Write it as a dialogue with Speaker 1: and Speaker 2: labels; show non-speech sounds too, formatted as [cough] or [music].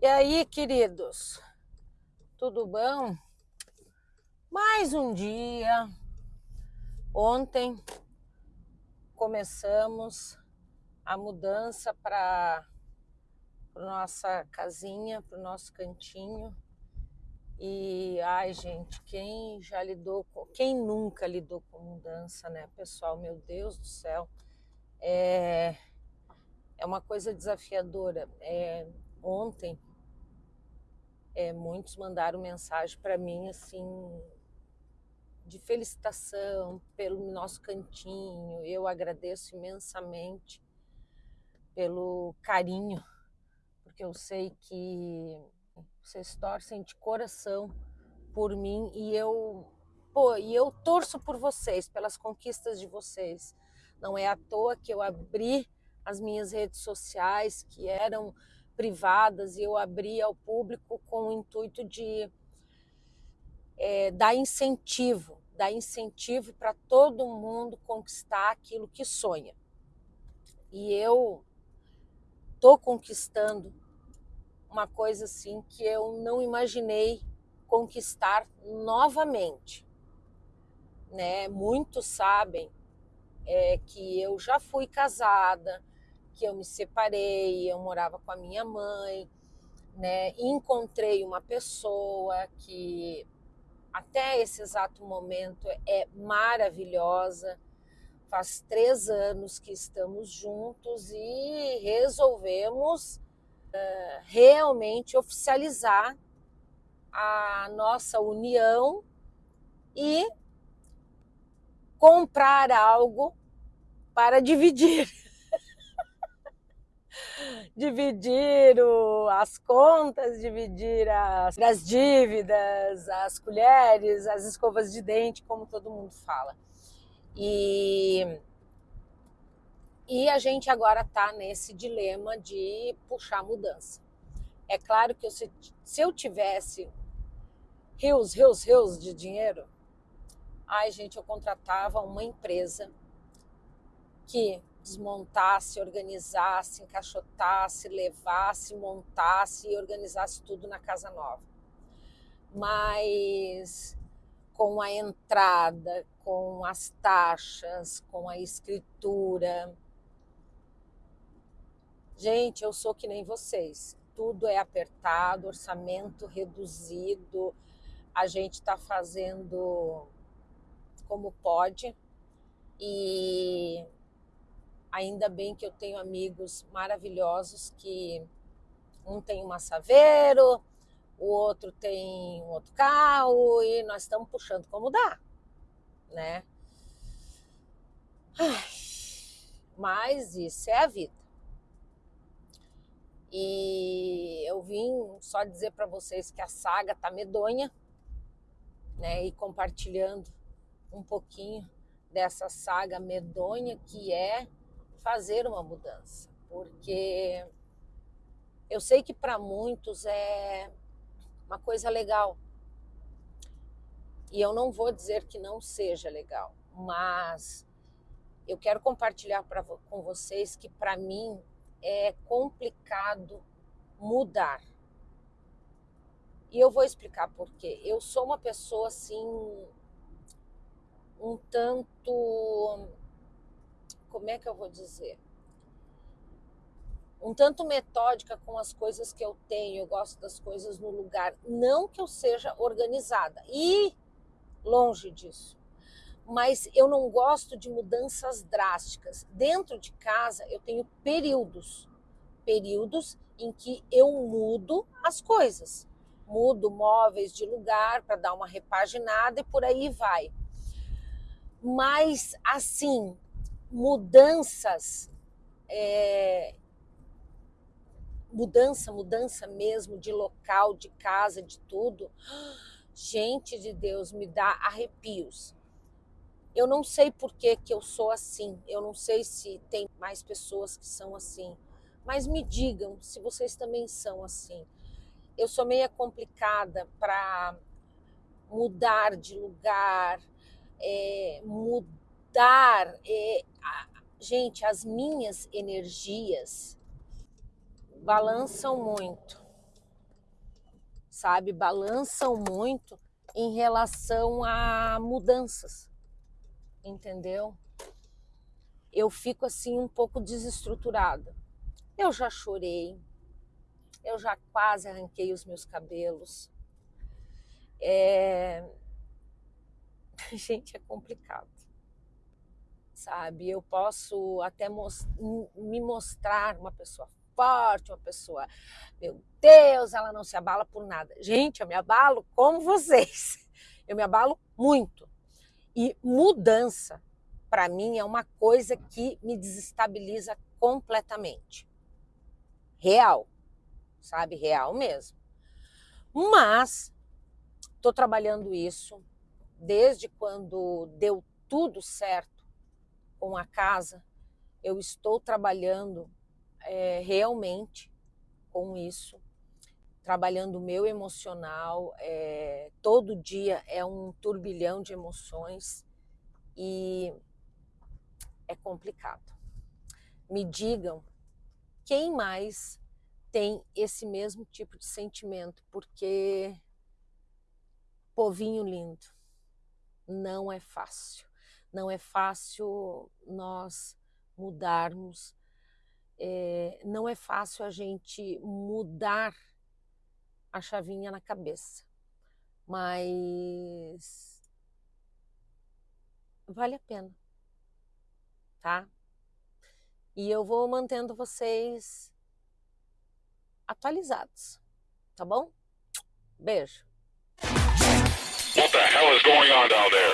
Speaker 1: E aí, queridos? Tudo bom? Mais um dia. Ontem começamos a mudança para nossa casinha, para o nosso cantinho. E ai, gente, quem já lidou com, quem nunca lidou com mudança, né, pessoal? Meu Deus do céu, é, é uma coisa desafiadora. É, ontem é, muitos mandaram mensagem para mim assim de felicitação pelo nosso cantinho. Eu agradeço imensamente pelo carinho, porque eu sei que vocês torcem de coração por mim e eu, pô, e eu torço por vocês, pelas conquistas de vocês. Não é à toa que eu abri as minhas redes sociais que eram privadas e eu abri ao público com o intuito de é, dar incentivo, dar incentivo para todo mundo conquistar aquilo que sonha. E eu estou conquistando uma coisa assim que eu não imaginei conquistar novamente. Né? Muitos sabem é, que eu já fui casada, que eu me separei, eu morava com a minha mãe, né? Encontrei uma pessoa que até esse exato momento é maravilhosa. Faz três anos que estamos juntos e resolvemos realmente oficializar a nossa união e comprar algo para dividir. [laughs] dividir o, as contas, dividir as, as dívidas, as colheres, as escovas de dente, como todo mundo fala. E, e a gente agora está nesse dilema de puxar mudança. É claro que eu, se, se eu tivesse rios, rios, rios de dinheiro, ai gente, eu contratava uma empresa que desmontasse, organizasse, encaixotasse, levasse, montasse e organizasse tudo na casa nova. Mas com a entrada, com as taxas, com a escritura. Gente, eu sou que nem vocês. Tudo é apertado, orçamento reduzido. A gente está fazendo como pode. E Ainda bem que eu tenho amigos maravilhosos que um tem um massaveiro, o outro tem um outro carro e nós estamos puxando como dá, né? Mas isso é a vida. E eu vim só dizer para vocês que a saga tá medonha, né? E compartilhando um pouquinho dessa saga medonha que é fazer uma mudança, porque eu sei que para muitos é uma coisa legal. E eu não vou dizer que não seja legal, mas eu quero compartilhar pra, com vocês que para mim é complicado mudar. E eu vou explicar por quê. Eu sou uma pessoa assim um tanto como é que eu vou dizer? Um tanto metódica com as coisas que eu tenho, eu gosto das coisas no lugar. Não que eu seja organizada, e longe disso. Mas eu não gosto de mudanças drásticas. Dentro de casa, eu tenho períodos períodos em que eu mudo as coisas. Mudo móveis de lugar para dar uma repaginada e por aí vai. Mas, assim, mudanças, é, mudança, mudança mesmo de local, de casa, de tudo. [gasps] Gente de Deus, me dá arrepios. Eu não sei por que, que eu sou assim, eu não sei se tem mais pessoas que são assim, mas me digam se vocês também são assim. Eu sou meia complicada para mudar de lugar, é, mudar. É, a, gente, as minhas energias balançam muito, sabe? Balançam muito em relação a mudanças, entendeu? Eu fico assim um pouco desestruturada. Eu já chorei, eu já quase arranquei os meus cabelos. É... [laughs] Gente, é complicado, sabe? Eu posso até me mostrar uma pessoa forte, uma pessoa, meu Deus, ela não se abala por nada. Gente, eu me abalo como vocês. [laughs] Eu me abalo muito. E mudança, para mim, é uma coisa que me desestabiliza completamente. Real, sabe? Real mesmo. Mas estou trabalhando isso desde quando deu tudo certo com a casa. Eu estou trabalhando é, realmente com isso, trabalhando o meu emocional. É, todo dia é um turbilhão de emoções e é complicado. Me digam quem mais tem esse mesmo tipo de sentimento, porque povinho lindo, não é fácil. Não é fácil nós mudarmos é, não é fácil a gente mudar a chavinha na cabeça, mas vale a pena, tá? E eu vou mantendo vocês atualizados, tá bom? Beijo. What the hell is going on down there?